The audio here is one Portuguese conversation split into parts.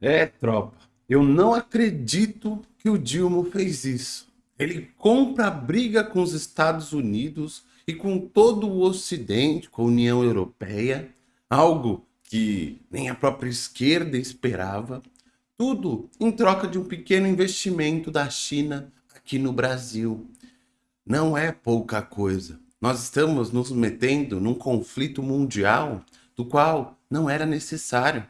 É, tropa, eu não acredito que o Dilma fez isso. Ele compra a briga com os Estados Unidos e com todo o Ocidente, com a União Europeia, algo que nem a própria esquerda esperava, tudo em troca de um pequeno investimento da China aqui no Brasil. Não é pouca coisa. Nós estamos nos metendo num conflito mundial do qual não era necessário.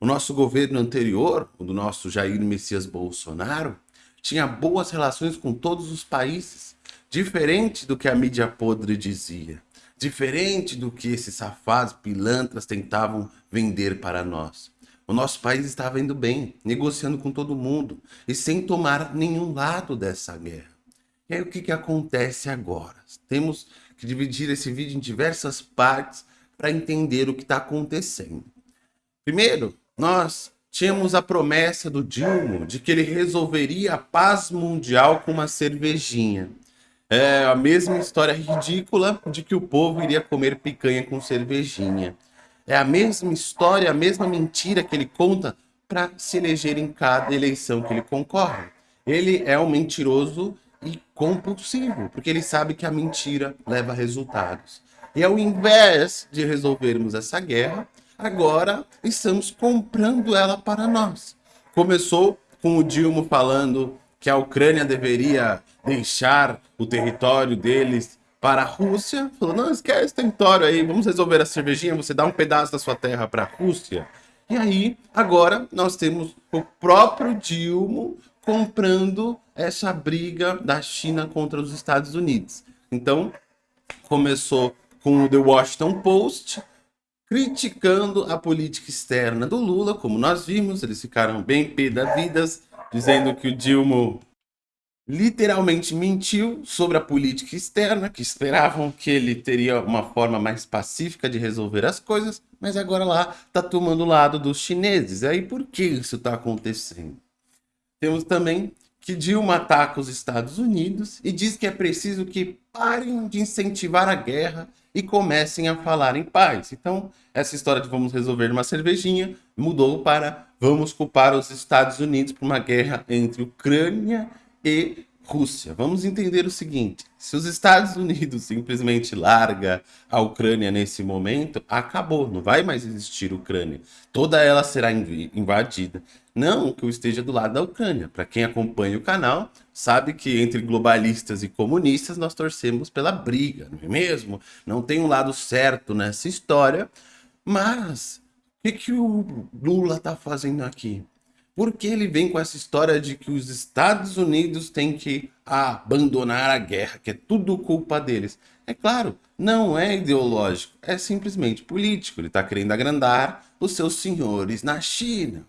O nosso governo anterior, o do nosso Jair Messias Bolsonaro, tinha boas relações com todos os países, diferente do que a mídia podre dizia, diferente do que esses safados pilantras tentavam vender para nós. O nosso país estava indo bem, negociando com todo mundo e sem tomar nenhum lado dessa guerra. E aí o que, que acontece agora? Temos que dividir esse vídeo em diversas partes para entender o que está acontecendo. Primeiro, nós tínhamos a promessa do Dilma de que ele resolveria a paz mundial com uma cervejinha. É a mesma história ridícula de que o povo iria comer picanha com cervejinha. É a mesma história, a mesma mentira que ele conta para se eleger em cada eleição que ele concorre. Ele é um mentiroso e compulsivo, porque ele sabe que a mentira leva resultados. E ao invés de resolvermos essa guerra, agora estamos comprando ela para nós. Começou com o Dilma falando que a Ucrânia deveria deixar o território deles para a Rússia. Falou, não, esquece esse território aí, vamos resolver a cervejinha, você dá um pedaço da sua terra para a Rússia. E aí, agora, nós temos o próprio Dilma comprando essa briga da China contra os Estados Unidos. Então, começou com o The Washington Post, criticando a política externa do Lula, como nós vimos, eles ficaram bem pé da vidas, dizendo que o Dilma literalmente mentiu sobre a política externa, que esperavam que ele teria uma forma mais pacífica de resolver as coisas, mas agora lá está tomando o lado dos chineses. Aí por que isso está acontecendo? Temos também que Dilma ataca os Estados Unidos e diz que é preciso que parem de incentivar a guerra e comecem a falar em paz. Então, essa história de vamos resolver uma cervejinha mudou para vamos culpar os Estados Unidos por uma guerra entre Ucrânia e Rússia. Vamos entender o seguinte, se os Estados Unidos simplesmente larga a Ucrânia nesse momento, acabou, não vai mais existir Ucrânia. Toda ela será invadida. Não que eu esteja do lado da Ucrânia. Para quem acompanha o canal, sabe que entre globalistas e comunistas nós torcemos pela briga, não é mesmo? Não tem um lado certo nessa história, mas o que, que o Lula está fazendo aqui? Porque ele vem com essa história de que os Estados Unidos têm que abandonar a guerra, que é tudo culpa deles. É claro, não é ideológico, é simplesmente político. Ele está querendo agrandar os seus senhores na China.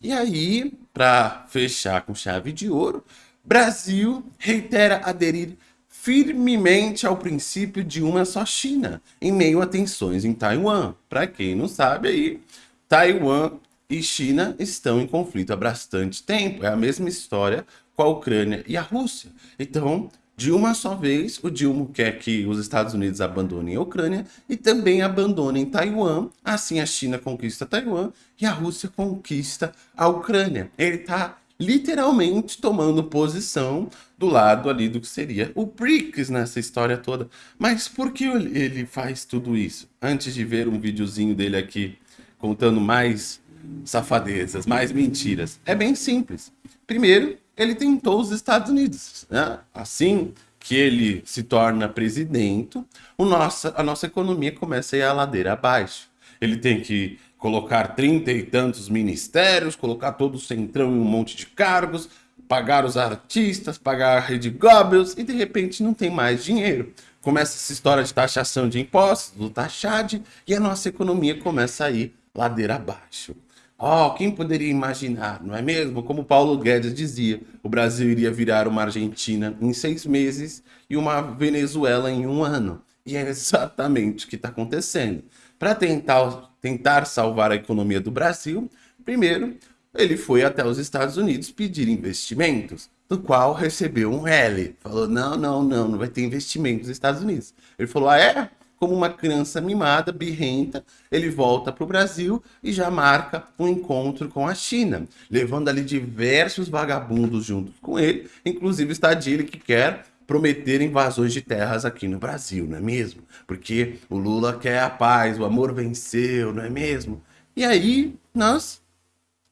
E aí, para fechar com chave de ouro, Brasil reitera aderir firmemente ao princípio de uma só China, em meio a tensões em Taiwan. Para quem não sabe aí, Taiwan e China estão em conflito há bastante tempo. É a mesma história com a Ucrânia e a Rússia. Então, de uma só vez, o Dilma quer que os Estados Unidos abandonem a Ucrânia e também abandonem Taiwan. Assim, a China conquista Taiwan e a Rússia conquista a Ucrânia. Ele está literalmente tomando posição do lado ali do que seria o BRICS nessa história toda. Mas por que ele faz tudo isso? Antes de ver um videozinho dele aqui contando mais safadezas, mais mentiras. É bem simples. Primeiro, ele tentou os Estados Unidos. Né? Assim que ele se torna presidente, o nossa, a nossa economia começa a ir a ladeira abaixo. Ele tem que colocar trinta e tantos ministérios, colocar todo o centrão em um monte de cargos, pagar os artistas, pagar a rede Goebbels e de repente não tem mais dinheiro. Começa essa história de taxação de impostos, do taxade, e a nossa economia começa a ir ladeira abaixo. Oh, quem poderia imaginar, não é mesmo? Como Paulo Guedes dizia, o Brasil iria virar uma Argentina em seis meses e uma Venezuela em um ano. E é exatamente o que está acontecendo. Para tentar, tentar salvar a economia do Brasil, primeiro, ele foi até os Estados Unidos pedir investimentos, do qual recebeu um L. Falou, não, não, não, não vai ter investimento nos Estados Unidos. Ele falou, ah é? Como uma criança mimada, birrenta, ele volta para o Brasil e já marca um encontro com a China, levando ali diversos vagabundos junto com ele, inclusive está que quer prometer invasões de terras aqui no Brasil, não é mesmo? Porque o Lula quer a paz, o amor venceu, não é mesmo? E aí nós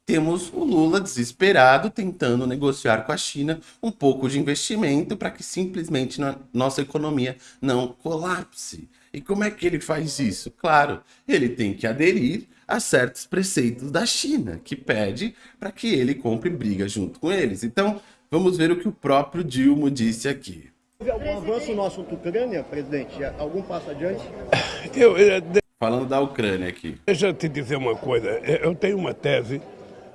temos o Lula desesperado tentando negociar com a China um pouco de investimento para que simplesmente nossa economia não colapse. E como é que ele faz isso? Claro, ele tem que aderir a certos preceitos da China, que pede para que ele compre briga junto com eles. Então, vamos ver o que o próprio Dilma disse aqui. Houve algum avanço no assunto Ucrânia, presidente? Algum passo adiante? Eu, eu, Falando da Ucrânia aqui. Deixa eu te dizer uma coisa. Eu tenho uma tese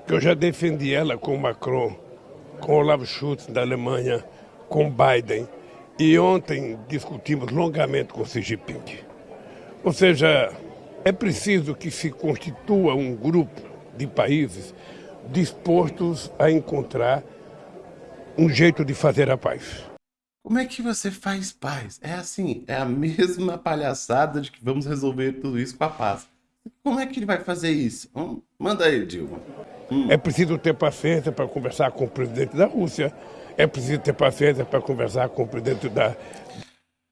que eu já defendi ela com Macron, com Olaf Scholz da Alemanha, com Biden. E ontem discutimos longamente com Xi Jinping. Ou seja, é preciso que se constitua um grupo de países dispostos a encontrar um jeito de fazer a paz. Como é que você faz paz? É assim, é a mesma palhaçada de que vamos resolver tudo isso com a paz. Como é que ele vai fazer isso? Hum, manda aí, Dilma. Hum. É preciso ter paciência para conversar com o presidente da Rússia. É preciso ter paciência para conversar com o presidente da.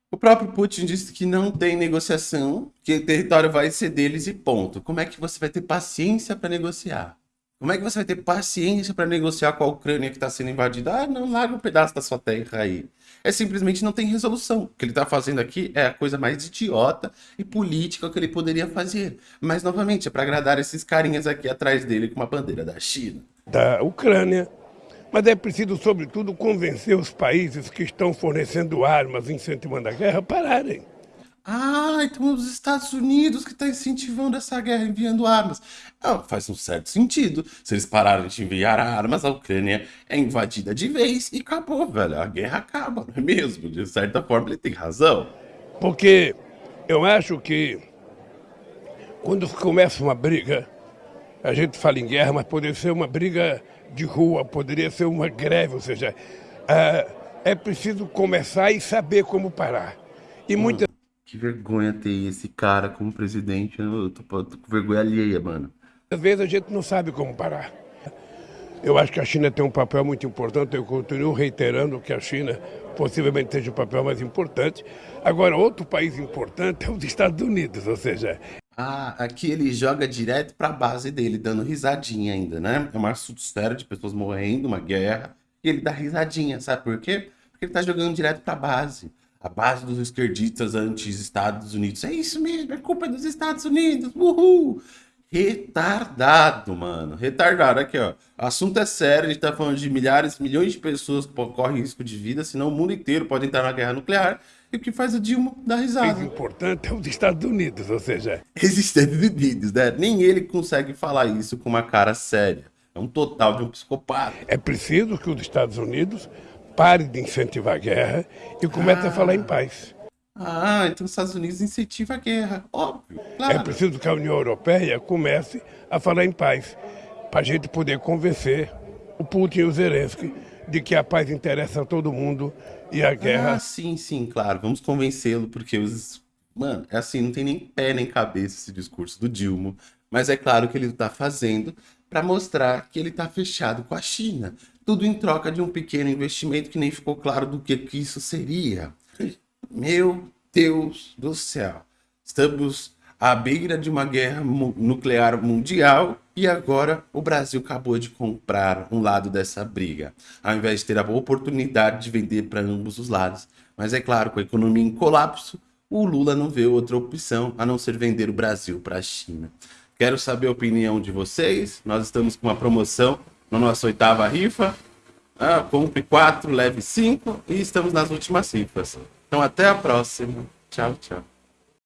O próprio Putin disse que não tem negociação, que o território vai ser deles e ponto. Como é que você vai ter paciência para negociar? Como é que você vai ter paciência para negociar com a Ucrânia que está sendo invadida? Ah, não, larga um pedaço da sua terra aí. É simplesmente não tem resolução. O que ele está fazendo aqui é a coisa mais idiota e política que ele poderia fazer. Mas, novamente, é para agradar esses carinhas aqui atrás dele com uma bandeira da China. Da Ucrânia. Mas é preciso, sobretudo, convencer os países que estão fornecendo armas, incentivando a guerra, a pararem. Ah, então os Estados Unidos que está incentivando essa guerra, enviando armas. Ah, faz um certo sentido. Se eles pararem de enviar armas, a Ucrânia é invadida de vez e acabou, velho. A guerra acaba, não é mesmo? De certa forma, ele tem razão. Porque eu acho que quando começa uma briga, a gente fala em guerra, mas poderia ser uma briga de rua, poderia ser uma greve, ou seja, é, é preciso começar e saber como parar. E muitas que vergonha ter esse cara como presidente. Eu tô, tô com vergonha alheia, mano. Às vezes a gente não sabe como parar. Eu acho que a China tem um papel muito importante. Eu continuo reiterando que a China possivelmente seja o papel mais importante. Agora, outro país importante é os Estados Unidos, ou seja... Ah, aqui ele joga direto para a base dele, dando risadinha ainda, né? É um assunto sério de pessoas morrendo, uma guerra, e ele dá risadinha, sabe por quê? Porque ele tá jogando direto para a base a base dos esquerdistas anti-Estados Unidos. É isso mesmo, é culpa dos Estados Unidos. Uhul! Retardado, mano. Retardado. Aqui, ó. O assunto é sério. A gente tá falando de milhares, milhões de pessoas que correm risco de vida, senão o mundo inteiro pode entrar na guerra nuclear. E o que faz o Dilma dar risada. O importante é os Estados Unidos, ou seja... Os Estados Unidos, né? Nem ele consegue falar isso com uma cara séria. É um total de um psicopata. É preciso que os Estados Unidos pare de incentivar a guerra e comece ah. a falar em paz. Ah, então os Estados Unidos incentivam a guerra, óbvio, claro. É preciso que a União Europeia comece a falar em paz, para a gente poder convencer o Putin e o Zelensky de que a paz interessa a todo mundo e a guerra... Ah, sim, sim, claro, vamos convencê-lo, porque os... Mano, é assim, não tem nem pé nem cabeça esse discurso do Dilma, mas é claro que ele está fazendo para mostrar que ele está fechado com a China tudo em troca de um pequeno investimento que nem ficou claro do que, que isso seria. Meu Deus do céu, estamos à beira de uma guerra nuclear mundial e agora o Brasil acabou de comprar um lado dessa briga, ao invés de ter a oportunidade de vender para ambos os lados. Mas é claro, com a economia em colapso, o Lula não vê outra opção a não ser vender o Brasil para a China. Quero saber a opinião de vocês. Nós estamos com uma promoção na nossa oitava rifa. Ah, compre quatro, leve cinco e estamos nas últimas rifas. Então até a próxima. Tchau, tchau.